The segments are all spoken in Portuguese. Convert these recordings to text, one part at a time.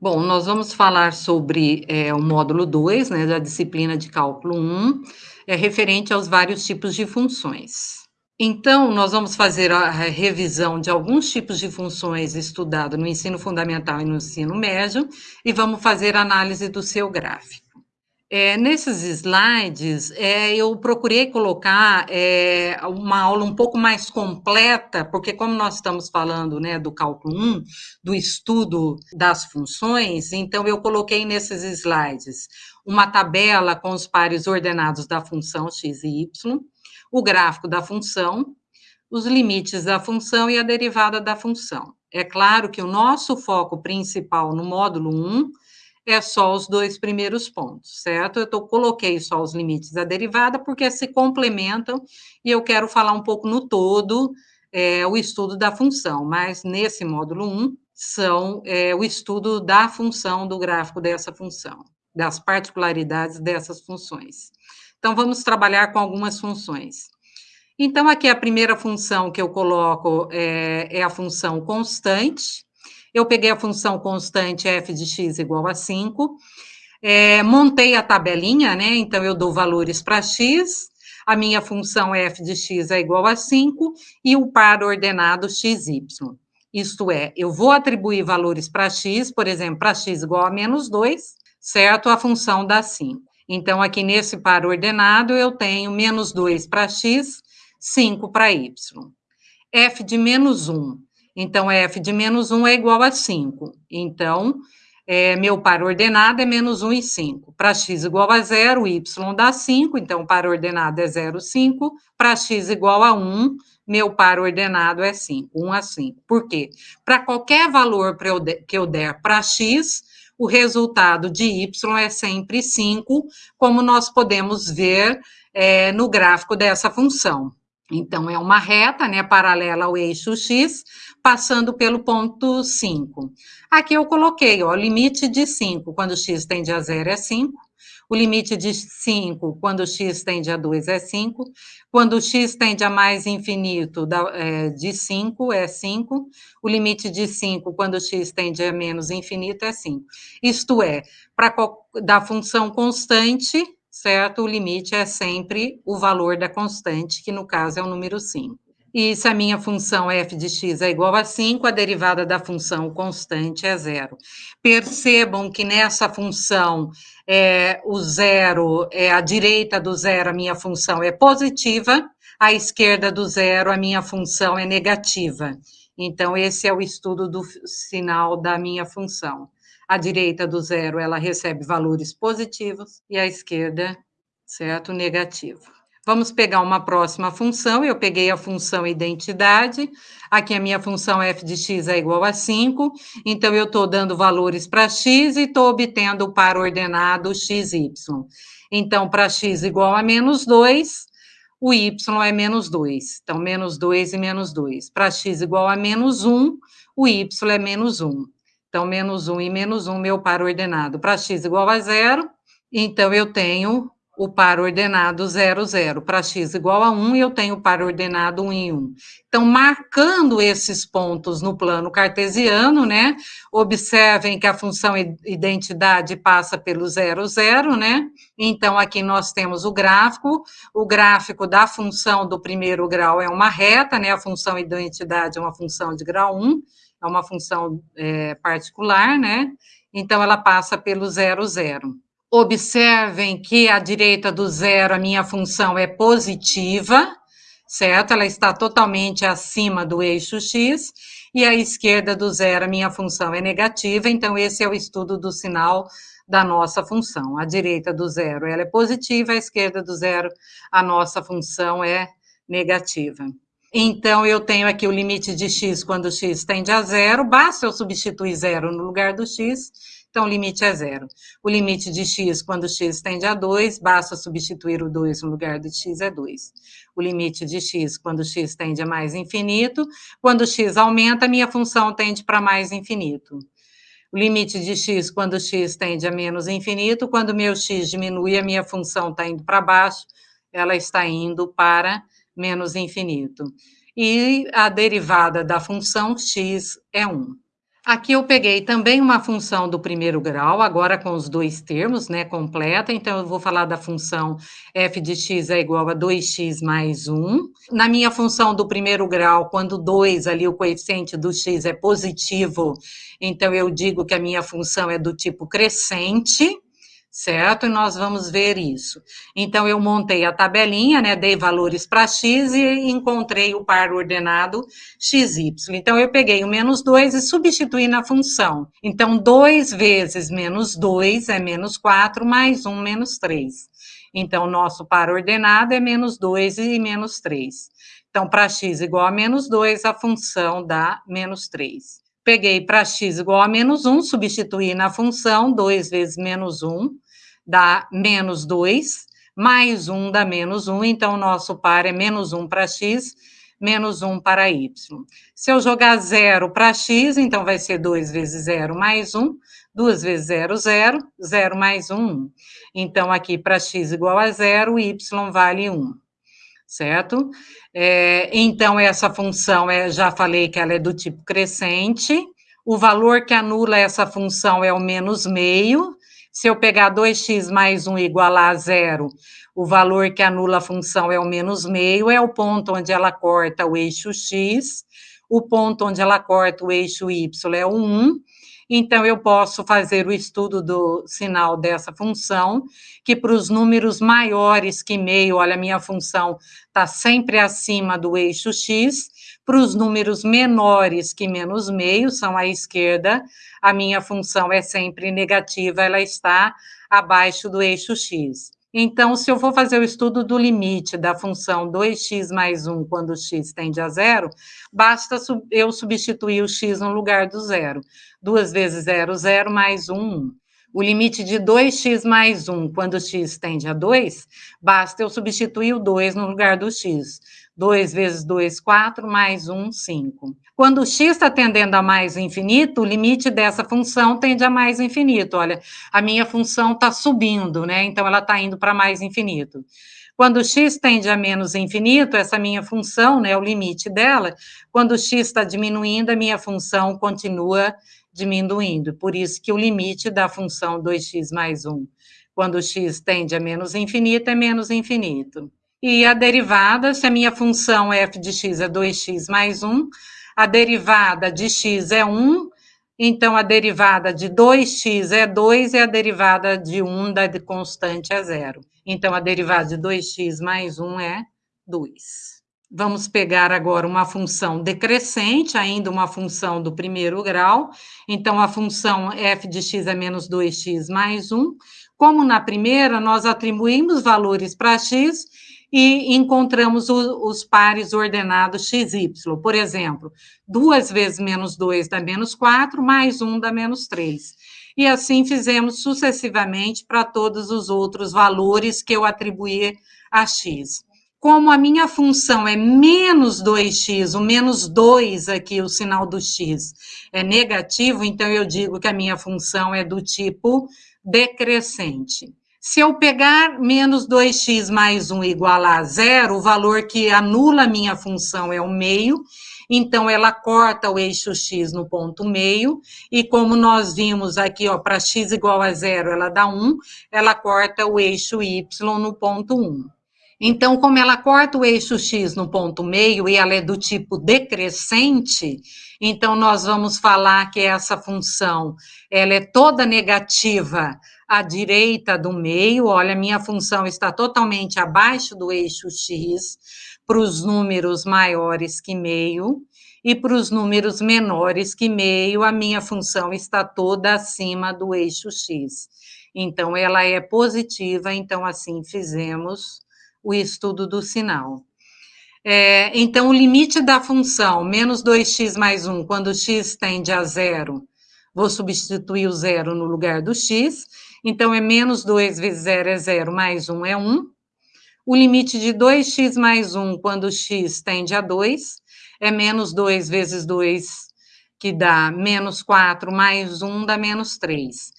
Bom, nós vamos falar sobre, eh, o módulo 2, né, da disciplina de cálculo 1, é referente aos vários tipos de funções. Então, nós vamos fazer a revisão de alguns tipos de funções estudado no ensino fundamental e no ensino médio, e vamos fazer análise do seu gráfico. É, nesses slides, é, eu procurei colocar é, uma aula um pouco mais completa, porque como nós estamos falando né, do cálculo 1, do estudo das funções, então eu coloquei nesses slides uma tabela com os pares ordenados da função x e y, o gráfico da função, os limites da função e a derivada da função. É claro que o nosso foco principal no módulo 1 é só os dois primeiros pontos, certo? Eu tô, coloquei só os limites da derivada porque se complementam e eu quero falar um pouco no todo é, o estudo da função, mas nesse módulo 1 são é, o estudo da função, do gráfico dessa função, das particularidades dessas funções. Então, vamos trabalhar com algumas funções. Então, aqui a primeira função que eu coloco é, é a função constante, eu peguei a função constante f de x igual a 5, é, montei a tabelinha, né? Então, eu dou valores para x, a minha função f de x é igual a 5 e o par ordenado xy. Isto é, eu vou atribuir valores para x, por exemplo, para x igual a menos 2, certo? A função dá 5. Então, aqui nesse par ordenado, eu tenho menos 2 para x, 5 para y. f de menos 1 então, f de menos 1 é igual a 5. Então, é, meu par ordenado é menos 1 e 5. Para x igual a 0, y dá 5, então o par ordenado é 0, 5. Para x igual a 1, meu par ordenado é 5, 1 a 5. Por quê? Para qualquer valor que eu der para x, o resultado de y é sempre 5, como nós podemos ver é, no gráfico dessa função. Então, é uma reta, né, paralela ao eixo x, passando pelo ponto 5. Aqui eu coloquei, ó, limite de 5, quando x tende a 0 é 5, o limite de 5, quando x tende a 2, é 5, quando x tende a mais infinito, é, de 5, é 5, o limite de 5, quando x tende a menos infinito, é 5. Isto é, para da função constante, certo? O limite é sempre o valor da constante, que no caso é o número 5. E se a minha função f de x é igual a 5, a derivada da função constante é zero. Percebam que nessa função, é, o zero, é, a direita do zero, a minha função é positiva, a esquerda do zero, a minha função é negativa. Então, esse é o estudo do sinal da minha função. A direita do zero, ela recebe valores positivos, e a esquerda, certo, negativo. Vamos pegar uma próxima função, eu peguei a função identidade, aqui a minha função f de x é igual a 5, então eu estou dando valores para x e estou obtendo o par ordenado xy. Então, para x igual a menos 2, o y é menos 2, então menos 2 e menos 2. Para x igual a menos 1, o y é menos 1. Então, menos 1 e menos 1, meu par ordenado. Para x igual a zero, então eu tenho o par ordenado 0, 0. Para x igual a 1, eu tenho o par ordenado 1 em 1. Então, marcando esses pontos no plano cartesiano, né? Observem que a função identidade passa pelo 0, 0, né? Então, aqui nós temos o gráfico. O gráfico da função do primeiro grau é uma reta, né? A função identidade é uma função de grau 1, é uma função é, particular, né? Então, ela passa pelo 0, 0. Observem que à direita do zero a minha função é positiva, certo? Ela está totalmente acima do eixo x, e à esquerda do zero a minha função é negativa, então esse é o estudo do sinal da nossa função. À direita do zero ela é positiva, à esquerda do zero a nossa função é negativa. Então, eu tenho aqui o limite de x quando x tende a zero, basta eu substituir zero no lugar do x, então o limite é zero. O limite de x, quando x tende a 2, basta substituir o 2 no lugar de x, é 2. O limite de x, quando x tende a mais infinito, quando x aumenta, minha função tende para mais infinito. O limite de x, quando x tende a menos infinito, quando meu x diminui, a minha função está indo para baixo, ela está indo para menos infinito. E a derivada da função x é 1. Aqui eu peguei também uma função do primeiro grau, agora com os dois termos, né, completa. Então, eu vou falar da função f de x é igual a 2x mais 1. Na minha função do primeiro grau, quando 2 ali, o coeficiente do x é positivo, então eu digo que a minha função é do tipo crescente certo? E nós vamos ver isso. Então, eu montei a tabelinha, né, dei valores para x e encontrei o par ordenado xy. Então, eu peguei o menos 2 e substituí na função. Então, 2 vezes menos 2 é menos 4, mais 1 menos 3. Então, nosso par ordenado é menos 2 e menos 3. Então, para x igual a menos 2, a função dá menos 3. Peguei para x igual a menos 1, substituí na função, 2 vezes menos 1, dá menos 2, mais 1 dá menos 1, então nosso par é menos 1 para x, menos 1 para y. Se eu jogar 0 para x, então vai ser 2 vezes 0 mais 1, 2 vezes 0, 0, 0 mais 1, 1. Então, aqui para x igual a 0, y vale 1, certo? É, então, essa função, é, já falei que ela é do tipo crescente, o valor que anula essa função é o menos meio, se eu pegar 2x mais 1 igual a zero, o valor que anula a função é o menos meio, é o ponto onde ela corta o eixo x, o ponto onde ela corta o eixo y é o 1, então eu posso fazer o estudo do sinal dessa função, que para os números maiores que meio, olha, minha função está sempre acima do eixo x, para os números menores que menos meio, são à esquerda, a minha função é sempre negativa, ela está abaixo do eixo x. Então, se eu for fazer o estudo do limite da função 2x mais 1 quando x tende a zero, basta eu substituir o x no lugar do zero. 2 vezes 0, 0, mais 1, 1. O limite de 2x mais 1 quando x tende a 2, basta eu substituir o 2 no lugar do x. 2 vezes 2, 4, mais 1, 5. Quando x está tendendo a mais infinito, o limite dessa função tende a mais infinito. Olha, a minha função está subindo, né? Então, ela está indo para mais infinito. Quando x tende a menos infinito, essa minha função, né, o limite dela, quando x está diminuindo, a minha função continua diminuindo. Por isso que o limite da função 2x mais 1, quando x tende a menos infinito, é menos infinito. E a derivada, se a minha função f de x é 2x mais 1, a derivada de x é 1, então a derivada de 2x é 2 e a derivada de 1 da constante é 0. Então a derivada de 2x mais 1 é 2. Vamos pegar agora uma função decrescente, ainda uma função do primeiro grau. Então, a função f de x é menos 2x mais 1. Como na primeira, nós atribuímos valores para x e encontramos o, os pares ordenados xy. Por exemplo, 2 vezes menos 2 dá menos 4, mais 1 dá menos 3. E assim fizemos sucessivamente para todos os outros valores que eu atribuí a x. Como a minha função é menos 2x, o menos 2 aqui, o sinal do x, é negativo, então eu digo que a minha função é do tipo decrescente. Se eu pegar menos 2x mais 1 igual a zero, o valor que anula a minha função é o meio, então ela corta o eixo x no ponto meio, e como nós vimos aqui, ó, para x igual a zero, ela dá 1, ela corta o eixo y no ponto 1. Então, como ela corta o eixo x no ponto meio e ela é do tipo decrescente, então nós vamos falar que essa função, ela é toda negativa à direita do meio, olha, minha função está totalmente abaixo do eixo x, para os números maiores que meio, e para os números menores que meio, a minha função está toda acima do eixo x. Então, ela é positiva, então assim fizemos o estudo do sinal. É, então, o limite da função menos 2x mais 1, quando x tende a zero, vou substituir o zero no lugar do x, então, é menos 2 vezes 0 é 0, mais 1 é 1. O limite de 2x mais 1, quando x tende a 2, é menos 2 vezes 2, que dá menos 4, mais 1 dá menos 3.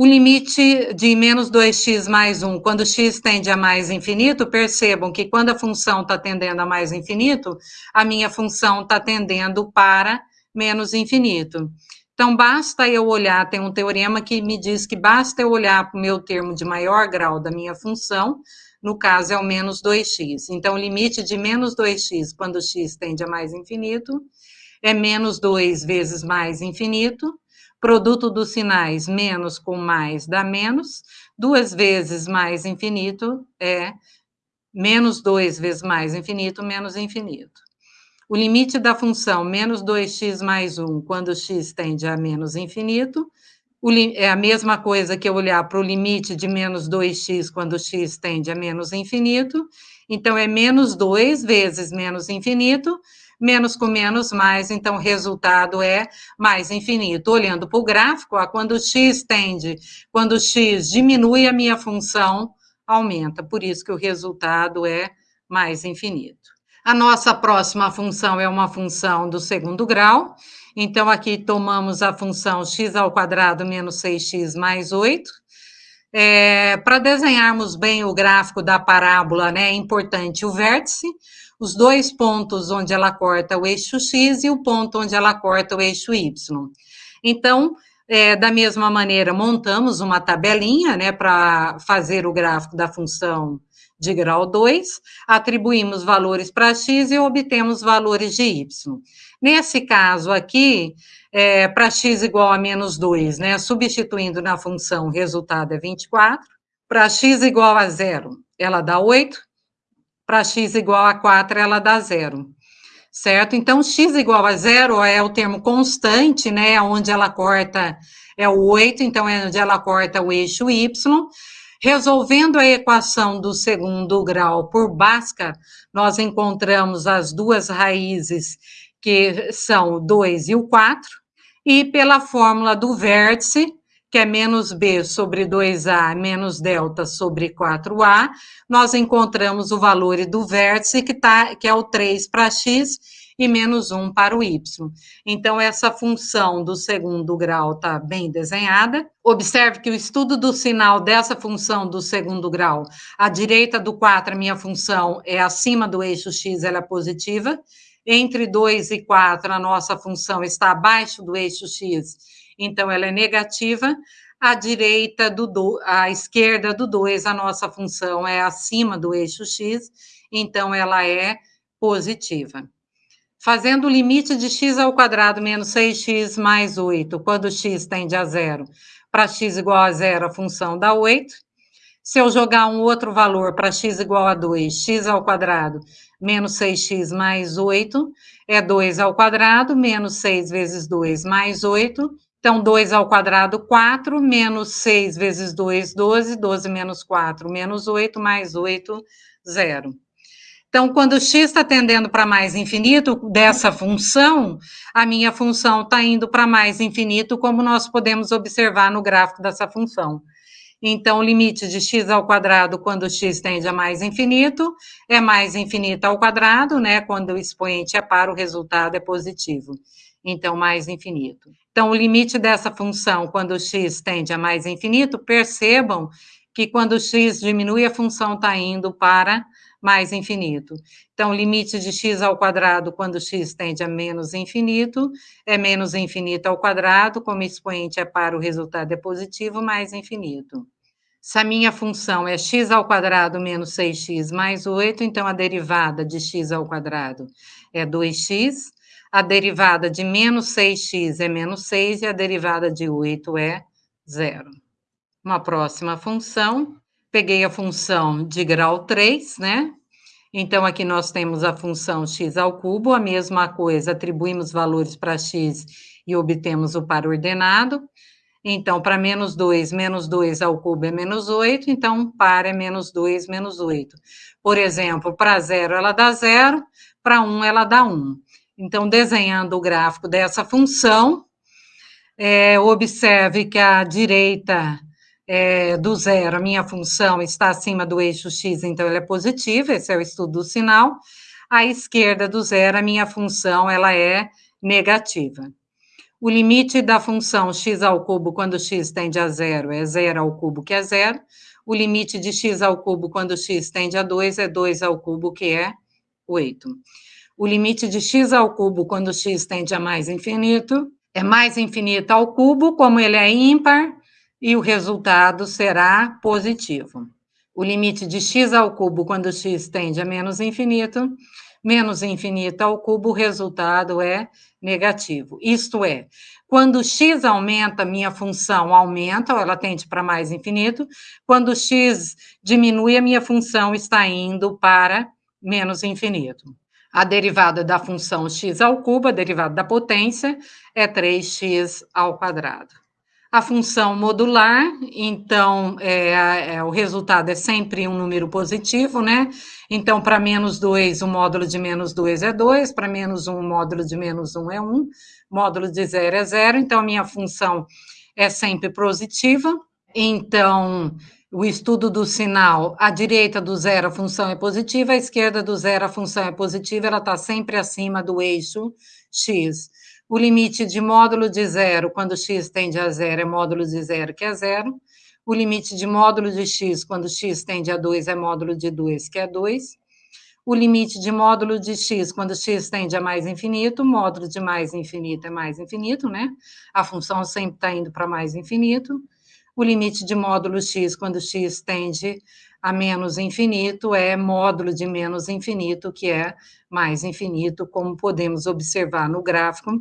O limite de menos 2x mais 1, quando x tende a mais infinito, percebam que quando a função está tendendo a mais infinito, a minha função está tendendo para menos infinito. Então, basta eu olhar, tem um teorema que me diz que basta eu olhar para o meu termo de maior grau da minha função, no caso é o menos 2x. Então, o limite de menos 2x, quando x tende a mais infinito, é menos 2 vezes mais infinito, produto dos sinais menos com mais dá menos, duas vezes mais infinito é menos 2 vezes mais infinito, menos infinito. O limite da função menos 2x mais 1, quando x tende a menos infinito, é a mesma coisa que eu olhar para o limite de menos 2x quando x tende a menos infinito, então é menos 2 vezes menos infinito, menos com menos mais, então o resultado é mais infinito. Olhando para o gráfico, ó, quando x tende, quando x diminui, a minha função aumenta, por isso que o resultado é mais infinito. A nossa próxima função é uma função do segundo grau, então aqui tomamos a função x ao quadrado menos 6x mais 8, é, Para desenharmos bem o gráfico da parábola, né, é importante o vértice, os dois pontos onde ela corta o eixo x e o ponto onde ela corta o eixo y. Então, é, da mesma maneira, montamos uma tabelinha né, para fazer o gráfico da função de grau 2, atribuímos valores para x e obtemos valores de y. Nesse caso aqui, é, para x igual a menos 2, né, substituindo na função, resultado é 24. Para x igual a zero, ela dá 8 para x igual a 4, ela dá zero. Certo? Então, x igual a zero é o termo constante, né? Onde ela corta é o 8, então é onde ela corta o eixo y. Resolvendo a equação do segundo grau por Bhaskara, nós encontramos as duas raízes, que são o 2 e o 4, e pela fórmula do vértice, que é menos b sobre 2a menos delta sobre 4a, nós encontramos o valor do vértice, que, tá, que é o 3 para x, e menos 1 para o y. Então, essa função do segundo grau está bem desenhada. Observe que o estudo do sinal dessa função do segundo grau, à direita do 4, a minha função é acima do eixo x, ela é positiva. Entre 2 e 4, a nossa função está abaixo do eixo x, então ela é negativa. À direita do do, à esquerda do 2, a nossa função é acima do eixo x, então ela é positiva. Fazendo o limite de x ao quadrado menos 6x mais 8, quando x tende a zero, para x igual a zero, a função dá 8. Se eu jogar um outro valor para x igual a 2, x ao quadrado menos 6x mais 8, é 2 ao quadrado, menos 6 vezes 2 mais 8, então, 2 ao quadrado, 4, menos 6 vezes 2, 12, 12 menos 4, menos 8, mais 8, 0. Então, quando x está tendendo para mais infinito dessa função, a minha função está indo para mais infinito, como nós podemos observar no gráfico dessa função. Então, o limite de x ao quadrado, quando x tende a mais infinito, é mais infinito ao quadrado, né? Quando o expoente é par, o resultado é positivo. Então, mais infinito. Então, o limite dessa função, quando x tende a mais infinito, percebam que quando x diminui, a função está indo para mais infinito. Então, o limite de x ao quadrado, quando x tende a menos infinito, é menos infinito ao quadrado, como expoente é para, o resultado é positivo, mais infinito. Se a minha função é x ao quadrado menos 6x mais 8, então a derivada de x ao quadrado é 2x, a derivada de menos 6x é menos 6 e a derivada de 8 é zero. Uma próxima função, peguei a função de grau 3, né? Então, aqui nós temos a função x ao cubo, a mesma coisa, atribuímos valores para x e obtemos o par ordenado. Então, para menos 2, menos 2 ao cubo é menos 8, então par é menos 2, menos 8. Por exemplo, para 0 ela dá 0, para 1 ela dá 1. Então, desenhando o gráfico dessa função, é, observe que a direita é, do zero, a minha função está acima do eixo x, então ela é positiva, esse é o estudo do sinal. À esquerda do zero, a minha função ela é negativa. O limite da função x ao cubo quando x tende a zero é zero ao cubo, que é zero. O limite de x ao cubo quando x tende a 2 é 2 ao cubo, que é 8. O limite de x ao cubo quando x tende a mais infinito é mais infinito ao cubo, como ele é ímpar, e o resultado será positivo. O limite de x ao cubo quando x tende a menos infinito, menos infinito ao cubo, o resultado é negativo. Isto é, quando x aumenta, minha função aumenta, ou ela tende para mais infinito. Quando x diminui, a minha função está indo para menos infinito. A derivada da função x ao cubo, a derivada da potência, é 3x ao quadrado. A função modular, então, é, é, o resultado é sempre um número positivo, né? Então, para menos 2, o módulo de menos 2 é 2, para menos 1, o módulo de menos 1 é 1, módulo de 0 é 0, então, a minha função é sempre positiva. Então, o estudo do sinal, à direita do zero a função é positiva, à esquerda do zero a função é positiva, ela está sempre acima do eixo x. O limite de módulo de zero, quando x tende a zero, é módulo de zero, que é zero. O limite de módulo de x, quando x tende a 2, é módulo de 2, que é 2. O limite de módulo de x, quando x tende a mais infinito, módulo de mais infinito é mais infinito, né? A função sempre está indo para mais infinito. O limite de módulo x, quando x tende a menos infinito, é módulo de menos infinito, que é mais infinito, como podemos observar no gráfico,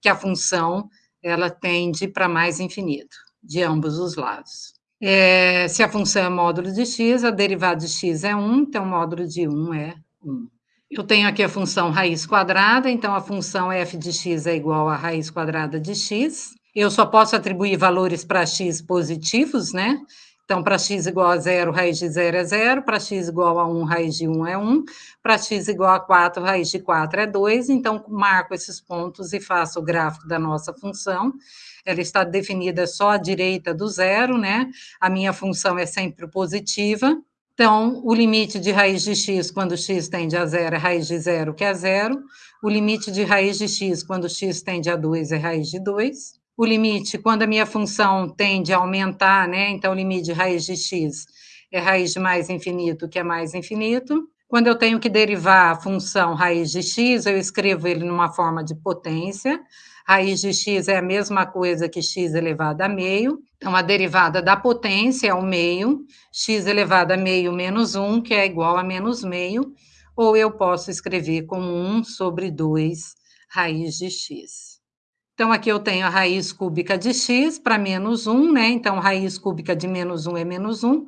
que a função ela tende para mais infinito, de ambos os lados. É, se a função é módulo de x, a derivada de x é 1, então módulo de 1 é 1. Eu tenho aqui a função raiz quadrada, então a função f de x é igual a raiz quadrada de x. Eu só posso atribuir valores para x positivos, né? Então, para x igual a zero, raiz de zero é zero, para x igual a 1, raiz de 1 é 1, para x igual a 4, raiz de 4 é 2, então marco esses pontos e faço o gráfico da nossa função. Ela está definida só à direita do zero, né? A minha função é sempre positiva. Então, o limite de raiz de x quando x tende a zero é raiz de zero, que é zero. O limite de raiz de x quando x tende a 2 é raiz de 2 o limite, quando a minha função tende a aumentar, né? Então, o limite de raiz de x é raiz de mais infinito, que é mais infinito. Quando eu tenho que derivar a função raiz de x, eu escrevo ele numa forma de potência. Raiz de x é a mesma coisa que x elevado a meio. Então, a derivada da potência é o meio, x elevado a meio menos 1, que é igual a menos meio. Ou eu posso escrever como 1 sobre 2 raiz de x. Então, aqui eu tenho a raiz cúbica de x para menos 1, né? Então, raiz cúbica de menos 1 é menos 1.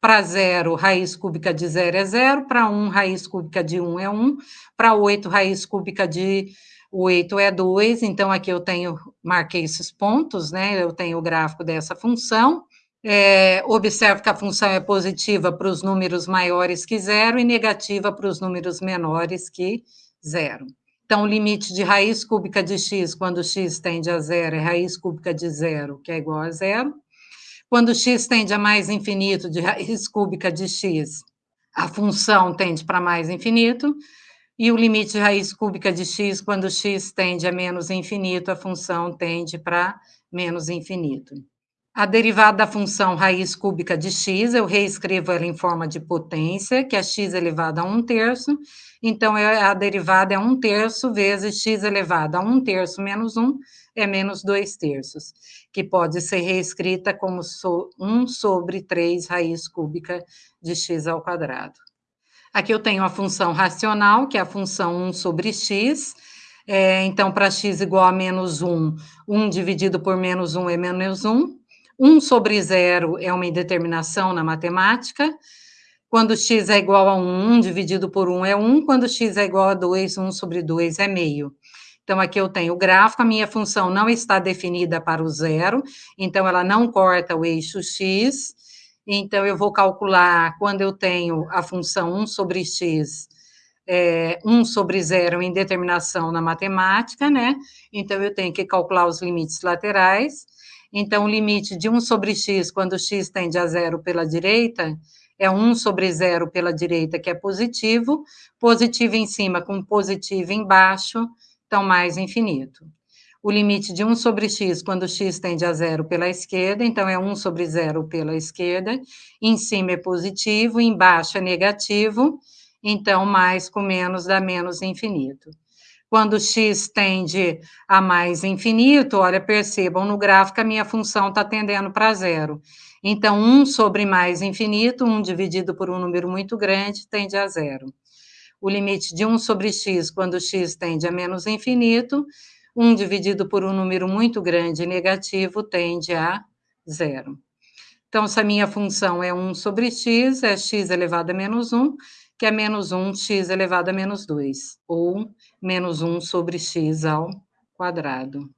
Para zero, raiz cúbica de zero é zero. Para 1, raiz cúbica de 1 é 1. Para 8, raiz cúbica de 8 é 2. Então, aqui eu tenho, marquei esses pontos, né? Eu tenho o gráfico dessa função. É, observo que a função é positiva para os números maiores que zero e negativa para os números menores que zero. Então, o limite de raiz cúbica de x, quando x tende a zero, é raiz cúbica de zero, que é igual a zero. Quando x tende a mais infinito de raiz cúbica de x, a função tende para mais infinito. E o limite de raiz cúbica de x, quando x tende a menos infinito, a função tende para menos infinito. A derivada da função raiz cúbica de x, eu reescrevo ela em forma de potência, que é x elevado a 1 terço, então a derivada é 1 terço vezes x elevado a 1 terço menos 1, é menos 2 terços, que pode ser reescrita como 1 sobre 3 raiz cúbica de x ao quadrado. Aqui eu tenho a função racional, que é a função 1 sobre x, é, então, para x igual a menos 1, 1 dividido por menos 1 é menos 1, 1 sobre zero é uma indeterminação na matemática. Quando x é igual a 1, 1 dividido por 1 é 1. Quando x é igual a 2, 1 sobre 2 é meio. Então, aqui eu tenho o gráfico, a minha função não está definida para o zero, então ela não corta o eixo x. Então, eu vou calcular quando eu tenho a função 1 sobre x, é, 1 sobre zero em determinação na matemática, né? Então, eu tenho que calcular os limites laterais. Então, o limite de 1 sobre x, quando x tende a zero pela direita, é 1 sobre zero pela direita, que é positivo, positivo em cima com positivo embaixo, então mais infinito. O limite de 1 sobre x, quando x tende a zero pela esquerda, então é 1 sobre zero pela esquerda, em cima é positivo, embaixo é negativo, então mais com menos dá menos infinito. Quando x tende a mais infinito, olha, percebam, no gráfico a minha função está tendendo para zero. Então, 1 sobre mais infinito, 1 dividido por um número muito grande, tende a zero. O limite de 1 sobre x, quando x tende a menos infinito, 1 dividido por um número muito grande negativo, tende a zero. Então, se a minha função é 1 sobre x, é x elevado a menos 1, que é menos 1, x elevado a menos 2, ou menos 1 sobre x ao quadrado.